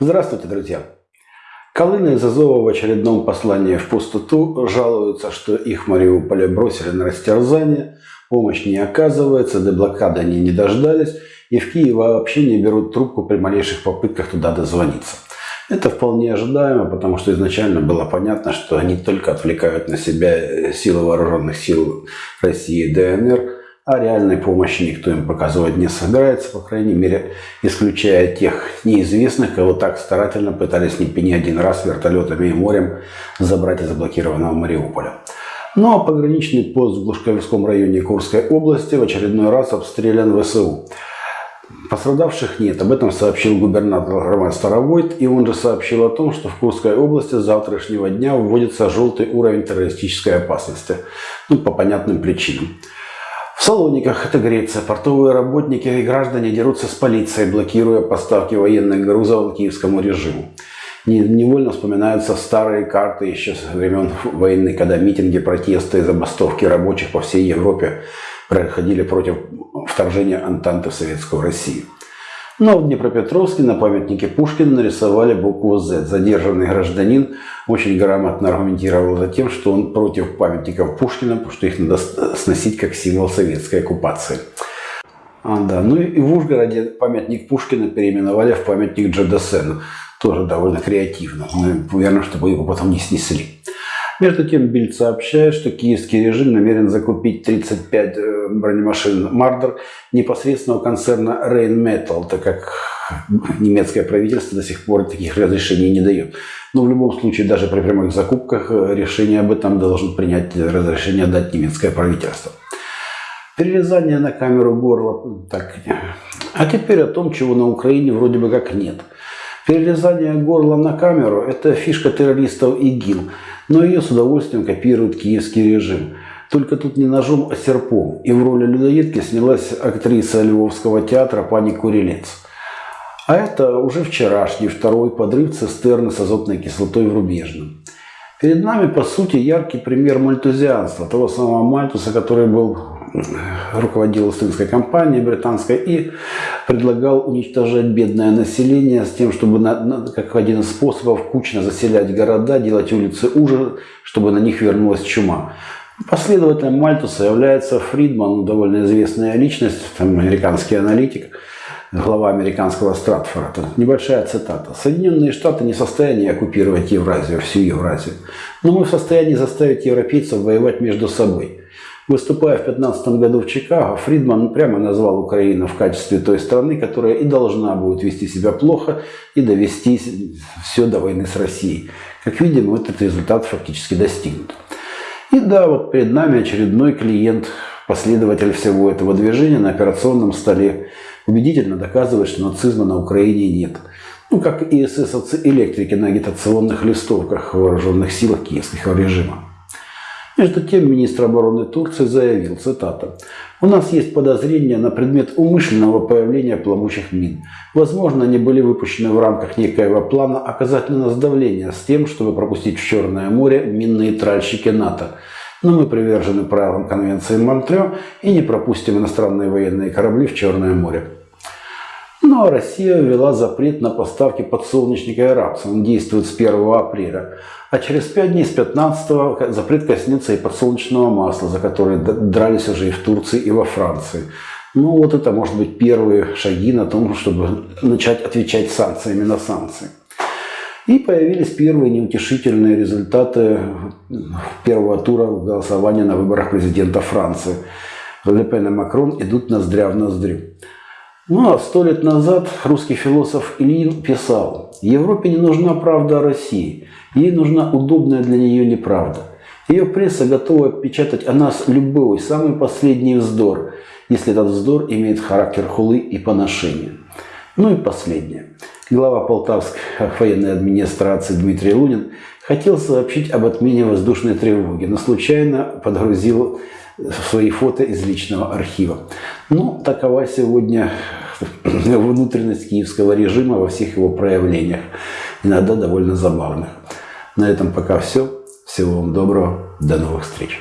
Здравствуйте, друзья! Колыны из Азова в очередном послании в пустоту жалуются, что их в Мариуполе бросили на растерзание, помощь не оказывается, до блокады они не дождались, и в Киеве вообще не берут трубку при малейших попытках туда дозвониться. Это вполне ожидаемо, потому что изначально было понятно, что они только отвлекают на себя силы вооруженных сил России и ДНР, а реальной помощи никто им показывать не собирается, по крайней мере, исключая тех неизвестных, кого так старательно пытались не, не один раз вертолетами и морем забрать из заблокированного Мариуполя. Ну а пограничный пост в Глушковском районе Курской области в очередной раз обстрелян ВСУ. Пострадавших нет. Об этом сообщил губернатор Роман Старовойт. И он же сообщил о том, что в Курской области с завтрашнего дня вводится желтый уровень террористической опасности. Ну, по понятным причинам. В Салониках, это Греция, портовые работники и граждане дерутся с полицией, блокируя поставки военных грузов киевскому режиму. Невольно вспоминаются старые карты еще со времен войны, когда митинги, протесты и забастовки рабочих по всей Европе проходили против вторжения Антанты в Советскую Россию. Но в Днепропетровске на памятнике Пушкина нарисовали букву «З». Задержанный гражданин очень грамотно аргументировал за тем, что он против памятников Пушкина, потому что их надо сносить как символ советской оккупации. А, да. Ну и в Ужгороде памятник Пушкина переименовали в памятник Джадасену. Тоже довольно креативно. Ну, уверен, чтобы его потом не снесли. Между тем, Бильд сообщает, что киевский режим намерен закупить 35 э, бронемашин «Мардер» непосредственно у концерна Rheinmetall, так как немецкое правительство до сих пор таких разрешений не дает. Но в любом случае, даже при прямых закупках, э, решение об этом должен принять разрешение дать немецкое правительство. Перерезание на камеру горла. Так. А теперь о том, чего на Украине вроде бы как нет. Перерезание горла на камеру – это фишка террористов ИГИЛ – но ее с удовольствием копирует киевский режим. Только тут не ножом, а серпом. И в роли людоедки снялась актриса Львовского театра пани Курилец. А это уже вчерашний второй подрыв цистерны с азотной кислотой в Рубежном. Перед нами, по сути, яркий пример мальтузианства, того самого Мальтуса, который был руководил эстонской компанией британской и предлагал уничтожать бедное население с тем, чтобы, на, на, как один из способов, кучно заселять города, делать улицы уже, чтобы на них вернулась чума. Последователем Мальтуса является Фридман, довольно известная личность, там, американский аналитик, глава американского Стратфора. Небольшая цитата. «Соединенные Штаты не в состоянии оккупировать Евразию, всю Евразию, но мы в состоянии заставить европейцев воевать между собой». Выступая в 2015 году в Чикаго, Фридман прямо назвал Украину в качестве той страны, которая и должна будет вести себя плохо и довести все до войны с Россией. Как видим, вот этот результат фактически достигнут. И да, вот перед нами очередной клиент, последователь всего этого движения на операционном столе убедительно доказывает, что нацизма на Украине нет. Ну, как и эсэсовцы-электрики на агитационных листовках вооруженных силах киевского режима. Между тем, министр обороны Турции заявил, цитата, «У нас есть подозрения на предмет умышленного появления плавучих мин. Возможно, они были выпущены в рамках некоего плана оказать на нас давление с тем, чтобы пропустить в Черное море минные тральщики НАТО. Но мы привержены правилам Конвенции Монтрео и не пропустим иностранные военные корабли в Черное море». Ну а Россия ввела запрет на поставки подсолнечника и рапса. Он действует с 1 апреля. А через 5 дней, с 15 запрет коснется и подсолнечного масла, за которое дрались уже и в Турции, и во Франции. Ну вот это может быть первые шаги на том, чтобы начать отвечать санкциями на санкции. И появились первые неутешительные результаты первого тура голосования на выборах президента Франции. Ле и Макрон идут ноздря в ноздрю. Ну а сто лет назад русский философ Ильин писал, Европе не нужна правда о России, ей нужна удобная для нее неправда. Ее пресса готова печатать о нас любой, самый последний вздор, если этот вздор имеет характер хулы и поношения. Ну и последнее. Глава Полтавской военной администрации Дмитрий Лунин хотел сообщить об отмене воздушной тревоги, но случайно подгрузил свои фото из личного архива. Ну, такова сегодня внутренность киевского режима во всех его проявлениях, иногда довольно забавных. На этом пока все. Всего вам доброго. До новых встреч.